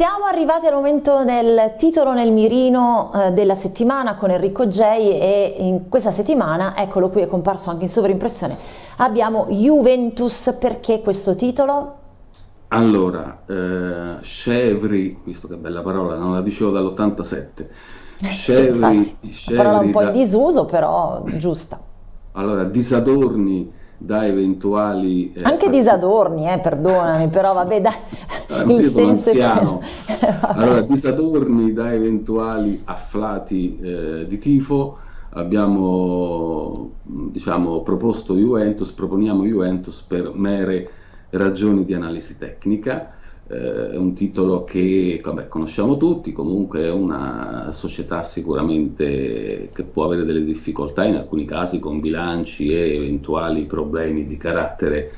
siamo arrivati al momento del titolo nel mirino eh, della settimana con Enrico J e in questa settimana, eccolo qui è comparso anche in sovrimpressione, abbiamo Juventus, perché questo titolo? Allora, eh, Chevry, visto che bella parola, non la dicevo dall'87, Chevry, sì, Chevry, parola un po' in disuso però giusta. Allora, disadorni da eventuali... Eh, Anche disadorni, eh, perdonami, però vabbè, dai, allora, il senso anziano. allora, disadorni da eventuali afflati eh, di tifo, abbiamo diciamo, proposto Juventus, proponiamo Juventus per mere ragioni di analisi tecnica, eh, è un titolo che vabbè, conosciamo tutti, comunque è una società sicuramente che può avere delle difficoltà in alcuni casi con bilanci e eventuali problemi di carattere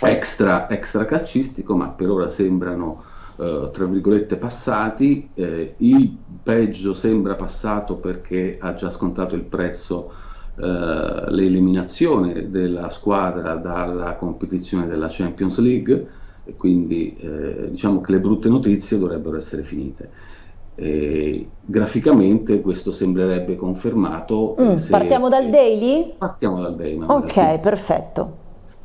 extra, extra calcistico, ma per ora sembrano eh, tra virgolette passati, eh, il peggio sembra passato perché ha già scontato il prezzo eh, l'eliminazione della squadra dalla competizione della Champions League e quindi eh, diciamo che le brutte notizie dovrebbero essere finite. E graficamente questo sembrerebbe confermato. Mm, se... Partiamo dal daily? Partiamo dal daily. Ok, sì. perfetto.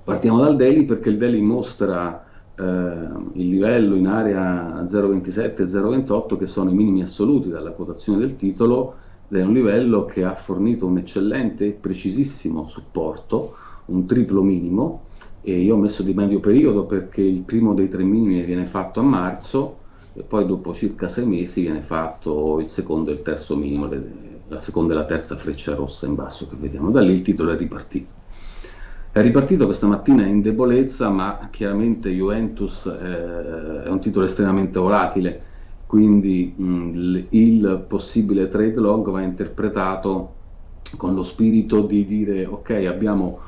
Partiamo dal daily perché il daily mostra eh, il livello in area 0,27 e 0,28 che sono i minimi assoluti dalla quotazione del titolo ed è un livello che ha fornito un eccellente e precisissimo supporto, un triplo minimo e io ho messo di medio periodo perché il primo dei tre minimi viene fatto a marzo e poi dopo circa sei mesi viene fatto il secondo e il terzo minimo, la seconda e la terza freccia rossa in basso che vediamo. Da lì il titolo è ripartito. È ripartito questa mattina in debolezza, ma chiaramente Juventus eh, è un titolo estremamente volatile, quindi mh, il possibile trade long va interpretato con lo spirito di dire ok abbiamo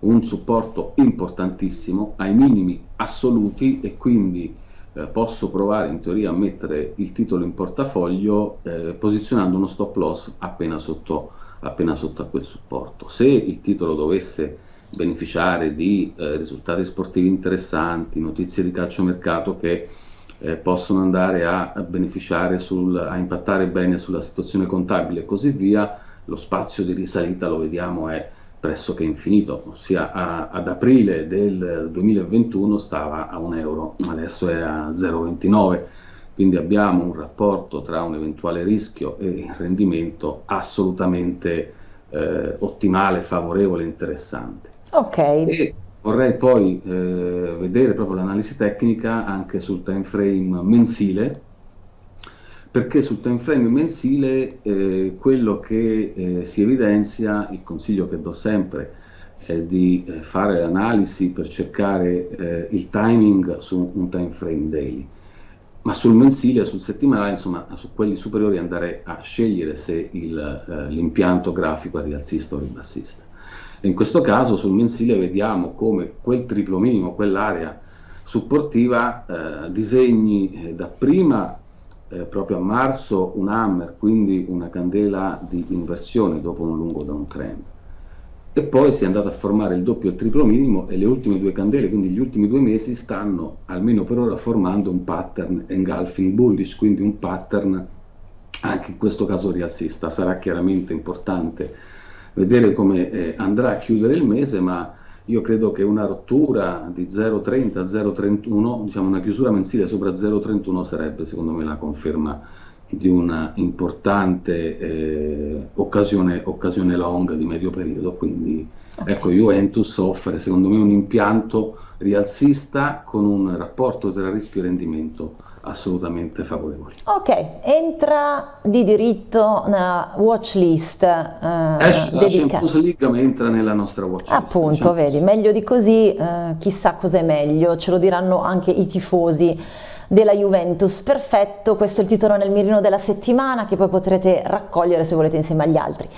un supporto importantissimo ai minimi assoluti e quindi eh, posso provare in teoria a mettere il titolo in portafoglio eh, posizionando uno stop loss appena sotto, appena sotto a quel supporto. Se il titolo dovesse beneficiare di eh, risultati sportivi interessanti, notizie di calciomercato che eh, possono andare a, a beneficiare, sul, a impattare bene sulla situazione contabile e così via, lo spazio di risalita lo vediamo è pressoché infinito, ossia a, ad aprile del 2021 stava a 1 euro, adesso è a 0,29, quindi abbiamo un rapporto tra un eventuale rischio e il rendimento assolutamente eh, ottimale, favorevole, interessante. Ok. E vorrei poi eh, vedere proprio l'analisi tecnica anche sul time frame mensile, perché sul time frame mensile eh, quello che eh, si evidenzia, il consiglio che do sempre è di eh, fare analisi per cercare eh, il timing su un time frame daily, ma sul mensile, sul settimanale, insomma su quelli superiori andare a scegliere se eh, l'impianto grafico è rialzista o ribassista. In questo caso sul mensile vediamo come quel triplo minimo, quell'area supportiva, eh, disegni dapprima eh, proprio a marzo un hammer, quindi una candela di inversione dopo un lungo downtrend. E poi si è andato a formare il doppio e il triplo minimo e le ultime due candele, quindi gli ultimi due mesi, stanno almeno per ora formando un pattern engulfing bullish, quindi un pattern anche in questo caso rialzista. Sarà chiaramente importante vedere come eh, andrà a chiudere il mese, ma io credo che una rottura di 0,30 0,31, diciamo una chiusura mensile sopra 0,31 sarebbe secondo me la conferma di una importante eh, occasione, occasione long di medio periodo. Quindi okay. ecco, Juventus offre secondo me un impianto rialzista con un rapporto tra rischio e rendimento assolutamente favorevoli. Ok, entra di diritto nella watch list. Eh, Esce la Champions League ma entra nella nostra watch list. Appunto, vedi, meglio di così, eh, chissà cos'è meglio, ce lo diranno anche i tifosi della Juventus. Perfetto, questo è il titolo nel mirino della settimana che poi potrete raccogliere se volete insieme agli altri.